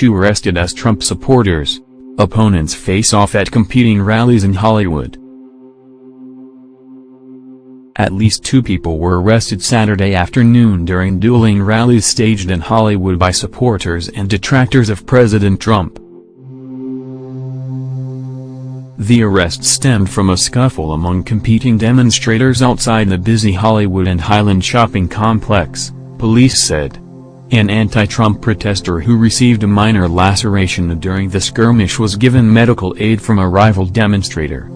two arrested as Trump supporters. Opponents face off at competing rallies in Hollywood. At least two people were arrested Saturday afternoon during dueling rallies staged in Hollywood by supporters and detractors of President Trump. The arrest stemmed from a scuffle among competing demonstrators outside the busy Hollywood and Highland shopping complex, police said. An anti-Trump protester who received a minor laceration during the skirmish was given medical aid from a rival demonstrator.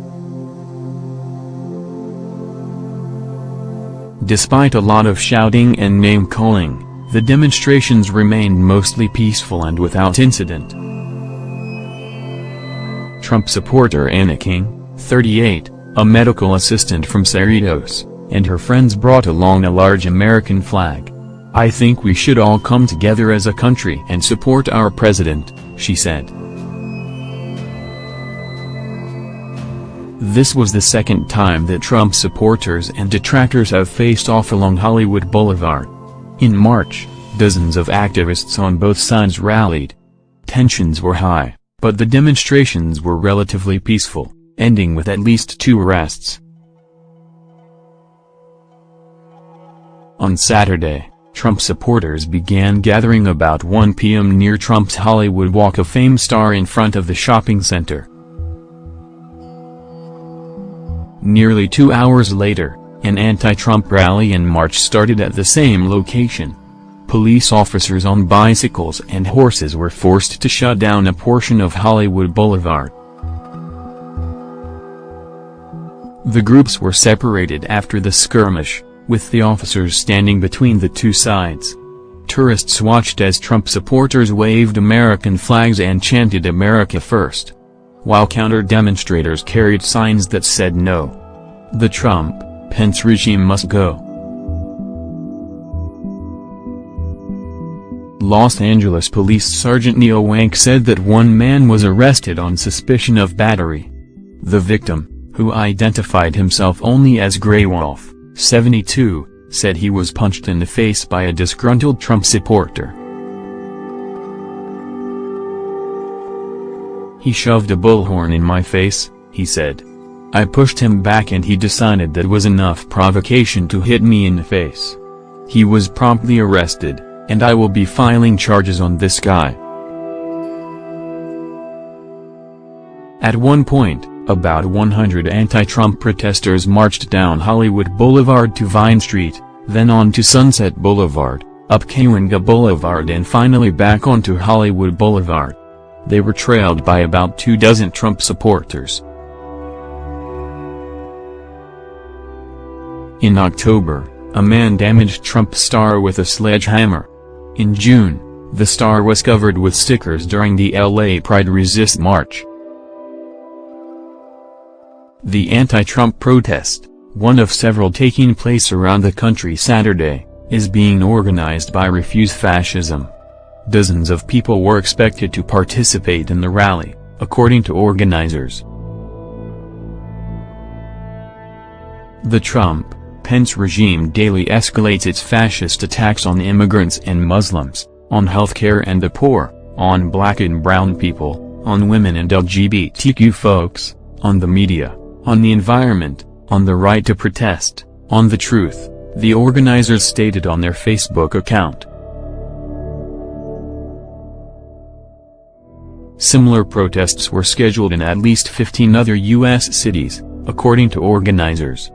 Despite a lot of shouting and name-calling, the demonstrations remained mostly peaceful and without incident. Trump supporter Anna King, 38, a medical assistant from Cerritos, and her friends brought along a large American flag. I think we should all come together as a country and support our president, she said. This was the second time that Trump supporters and detractors have faced off along Hollywood Boulevard. In March, dozens of activists on both sides rallied. Tensions were high, but the demonstrations were relatively peaceful, ending with at least two arrests. On Saturday, Trump supporters began gathering about 1 p.m. near Trump's Hollywood Walk of Fame star in front of the shopping center. Nearly two hours later, an anti-Trump rally and march started at the same location. Police officers on bicycles and horses were forced to shut down a portion of Hollywood Boulevard. The groups were separated after the skirmish, with the officers standing between the two sides. Tourists watched as Trump supporters waved American flags and chanted America First while counter-demonstrators carried signs that said no. The Trump-Pence regime must go. Los Angeles Police Sergeant Neil Wank said that one man was arrested on suspicion of battery. The victim, who identified himself only as Gray Wolf, 72, said he was punched in the face by a disgruntled Trump supporter. He shoved a bullhorn in my face, he said. I pushed him back and he decided that was enough provocation to hit me in the face. He was promptly arrested, and I will be filing charges on this guy. At one point, about 100 anti-Trump protesters marched down Hollywood Boulevard to Vine Street, then on to Sunset Boulevard, up Cahuenga Boulevard and finally back onto Hollywood Boulevard. They were trailed by about two dozen Trump supporters. In October, a man damaged Trump's star with a sledgehammer. In June, the star was covered with stickers during the LA Pride Resist March. The anti-Trump protest, one of several taking place around the country Saturday, is being organized by Refuse Fascism. Dozens of people were expected to participate in the rally, according to organizers. The Trump-Pence regime daily escalates its fascist attacks on immigrants and Muslims, on healthcare and the poor, on black and brown people, on women and LGBTQ folks, on the media, on the environment, on the right to protest, on the truth, the organizers stated on their Facebook account. Similar protests were scheduled in at least 15 other U.S. cities, according to organizers.